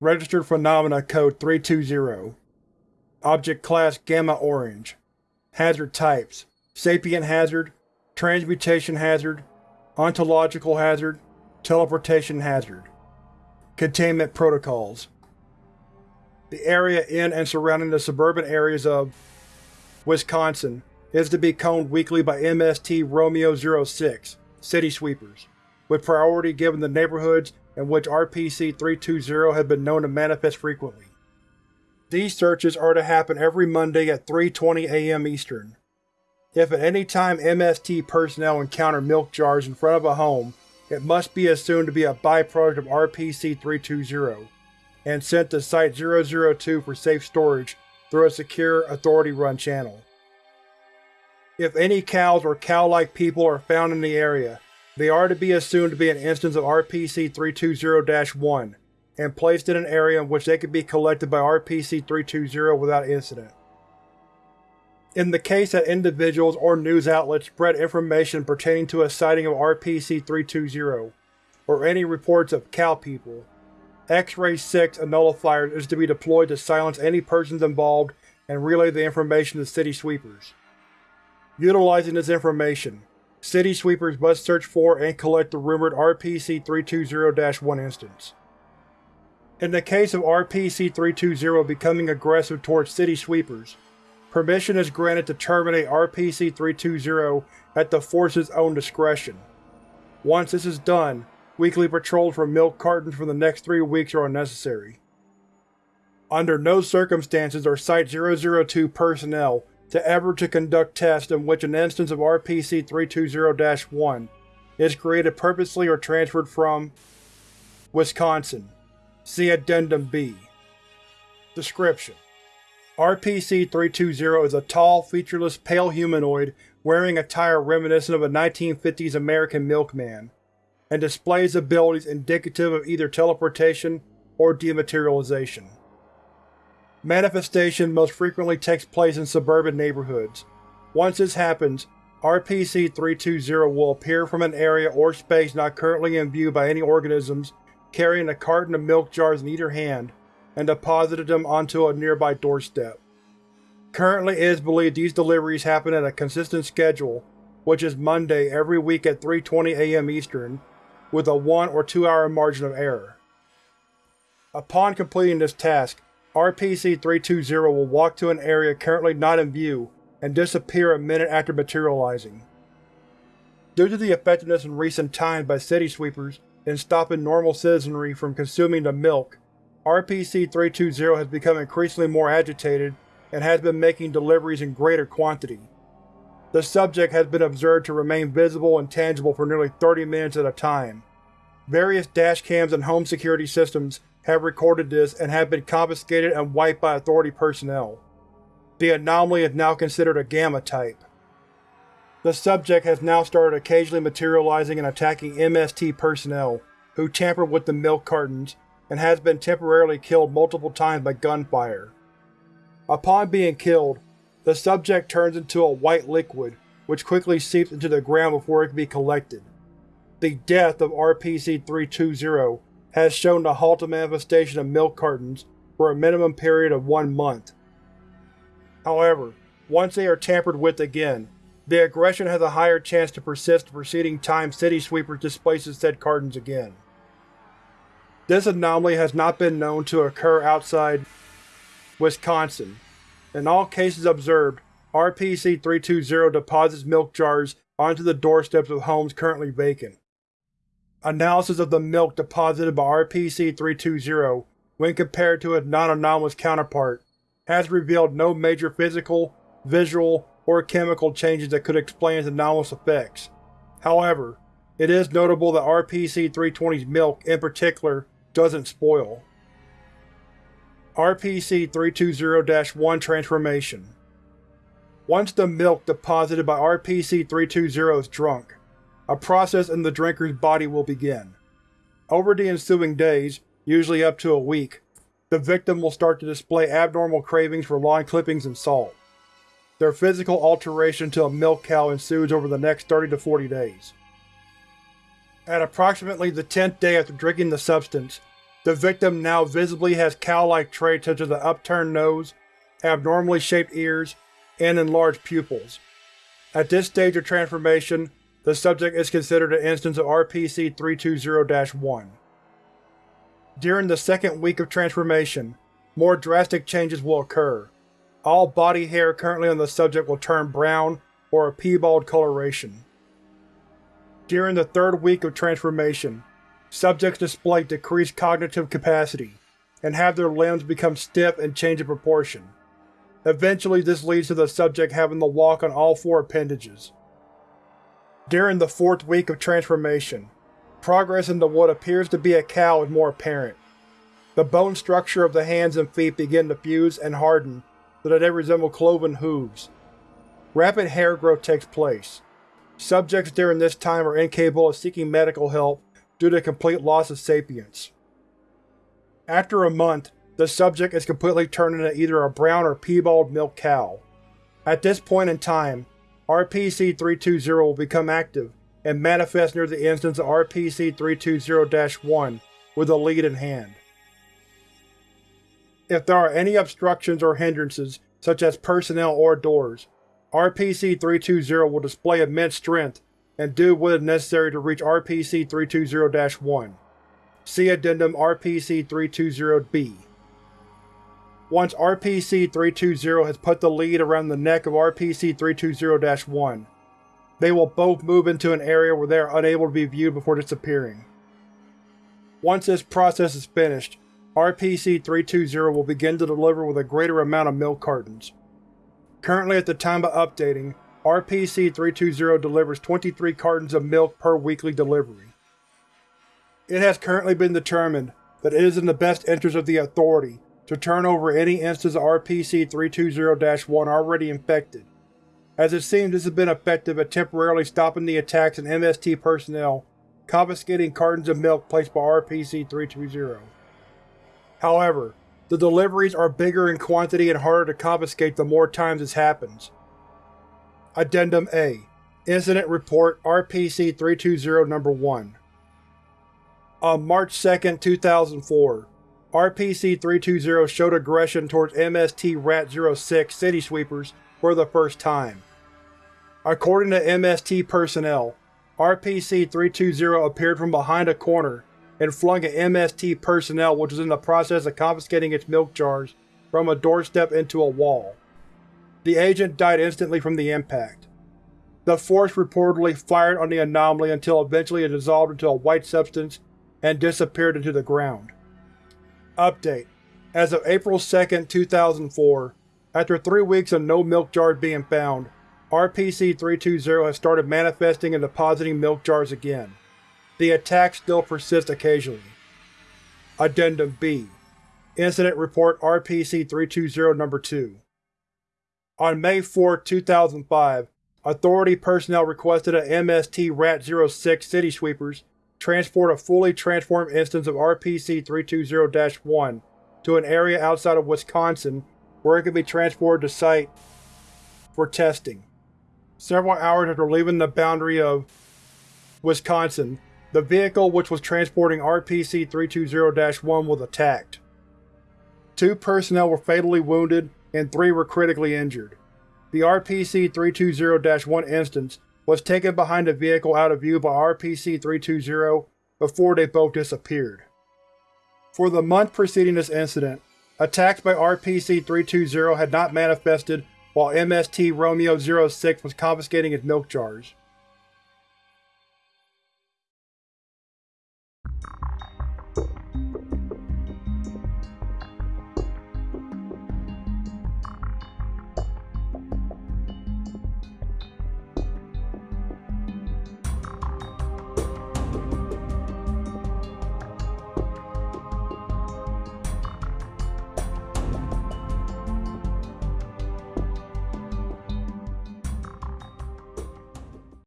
Registered Phenomena Code 320 Object Class Gamma Orange. Hazard Types. Sapient Hazard Transmutation Hazard Ontological Hazard Teleportation Hazard. Containment Protocols. The area in and surrounding the suburban areas of Wisconsin is to be combed weekly by MST Romeo-06 City Sweepers, with priority given the neighborhoods in which RPC-320 has been known to manifest frequently. These searches are to happen every Monday at 3.20 am Eastern. If at any time MST personnel encounter milk jars in front of a home, it must be assumed to be a byproduct of RPC-320, and sent to Site-002 for safe storage through a secure, Authority-run channel. If any cows or cow-like people are found in the area, they are to be assumed to be an instance of RPC-320-1, and placed in an area in which they could be collected by RPC-320 without incident. In the case that individuals or news outlets spread information pertaining to a sighting of RPC-320, or any reports of cow people, X-Ray 6 and is to be deployed to silence any persons involved and relay the information to City Sweepers. Utilizing this information, City Sweepers must search for and collect the rumored RPC-320-1 instance. In the case of RPC-320 becoming aggressive towards City Sweepers, permission is granted to terminate RPC-320 at the Force's own discretion. Once this is done, weekly patrols for milk cartons for the next three weeks are unnecessary. Under no circumstances are Site-002 personnel to ever to conduct tests in which an instance of RPC-320-1 is created purposely or transferred from Wisconsin. See Addendum B. Description: RPC-320 is a tall, featureless, pale humanoid wearing attire reminiscent of a 1950s American milkman, and displays abilities indicative of either teleportation or dematerialization. Manifestation most frequently takes place in suburban neighborhoods. Once this happens, RPC-320 will appear from an area or space not currently in view by any organisms carrying a carton of milk jars in either hand, and deposited them onto a nearby doorstep. Currently it is believed these deliveries happen at a consistent schedule, which is Monday every week at 3.20 am Eastern, with a 1 or 2 hour margin of error. Upon completing this task, RPC-320 will walk to an area currently not in view and disappear a minute after materializing. Due to the effectiveness in recent times by City Sweepers in stopping normal citizenry from consuming the milk, RPC-320 has become increasingly more agitated and has been making deliveries in greater quantity. The subject has been observed to remain visible and tangible for nearly 30 minutes at a time. Various dash cams and home security systems have recorded this and have been confiscated and wiped by Authority personnel. The anomaly is now considered a Gamma type. The subject has now started occasionally materializing and attacking MST personnel, who tampered with the milk cartons, and has been temporarily killed multiple times by gunfire. Upon being killed, the subject turns into a white liquid, which quickly seeps into the ground before it can be collected. The death of RPC-320 has shown to halt the manifestation of milk cartons for a minimum period of one month. However, once they are tampered with again, the aggression has a higher chance to persist the preceding time City Sweepers displaces said cartons again. This anomaly has not been known to occur outside Wisconsin. In all cases observed, RPC-320 deposits milk jars onto the doorsteps of homes currently vacant. Analysis of the milk deposited by RPC-320, when compared to its non-anomalous counterpart, has revealed no major physical, visual, or chemical changes that could explain its anomalous effects. However, it is notable that RPC-320's milk, in particular, doesn't spoil. RPC-320-1 Transformation Once the milk deposited by RPC-320 is drunk, a process in the drinker's body will begin. Over the ensuing days, usually up to a week, the victim will start to display abnormal cravings for lawn clippings and salt. Their physical alteration to a milk cow ensues over the next 30 to 40 days. At approximately the 10th day after drinking the substance, The victim now visibly has cow-like traits such as an upturned nose, abnormally shaped ears, and enlarged pupils. At this stage of transformation, the subject is considered an instance of RPC-320-1. During the second week of transformation, more drastic changes will occur. All body hair currently on the subject will turn brown or a piebald coloration. During the third week of transformation, subjects display decreased cognitive capacity, and have their limbs become stiff and change in proportion. Eventually this leads to the subject having to walk on all four appendages. During the fourth week of transformation, progress into what appears to be a cow is more apparent. The bone structure of the hands and feet begin to fuse and harden so that they resemble cloven hooves. Rapid hair growth takes place. Subjects during this time are incapable of seeking medical help due to complete loss of sapience. After a month, the subject is completely turned into either a brown or piebald milk cow. At this point in time, RPC-320 will become active and manifest near the instance of RPC-320-1 with a lead in hand. If there are any obstructions or hindrances, such as personnel or doors, RPC-320 will display immense strength and do what is necessary to reach RPC-320-1. See Addendum RPC-320-B. Once RPC-320 has put the lead around the neck of RPC-320-1, they will both move into an area where they are unable to be viewed before disappearing. Once this process is finished, RPC-320 will begin to deliver with a greater amount of milk cartons. Currently at the time of updating, RPC-320 delivers 23 cartons of milk per weekly delivery. It has currently been determined that it is in the best interest of the Authority to turn over any instance of RPC-320-1 already infected, as it seems this has been effective at temporarily stopping the attacks on MST personnel confiscating cartons of milk placed by RPC-320. However, the deliveries are bigger in quantity and harder to confiscate the more times this happens. Addendum A Incident Report RPC-320 No. 1 On March 2, 2004, RPC-320 showed aggression towards MST Rat-06 City Sweepers for the first time. According to MST personnel, RPC-320 appeared from behind a corner and flung at MST personnel which was in the process of confiscating its milk jars from a doorstep into a wall. The agent died instantly from the impact. The force reportedly fired on the anomaly until eventually it dissolved into a white substance and disappeared into the ground. Update: As of April 2, 2004, after three weeks of no milk jars being found, RPC-320 has started manifesting and depositing milk jars again. The attacks still persist occasionally. Addendum B Incident Report RPC-320 No. 2 On May 4, 2005, Authority personnel requested that MST Rat-06 City Sweepers transport a fully transformed instance of RPC-320-1 to an area outside of Wisconsin where it can be transported to site for testing. Several hours after leaving the boundary of Wisconsin, the vehicle which was transporting RPC-320-1 was attacked. Two personnel were fatally wounded and three were critically injured. The RPC-320-1 instance was taken behind the vehicle out of view by RPC-320 before they both disappeared. For the month preceding this incident, attacks by RPC-320 had not manifested while MST Romeo-06 was confiscating its milk jars.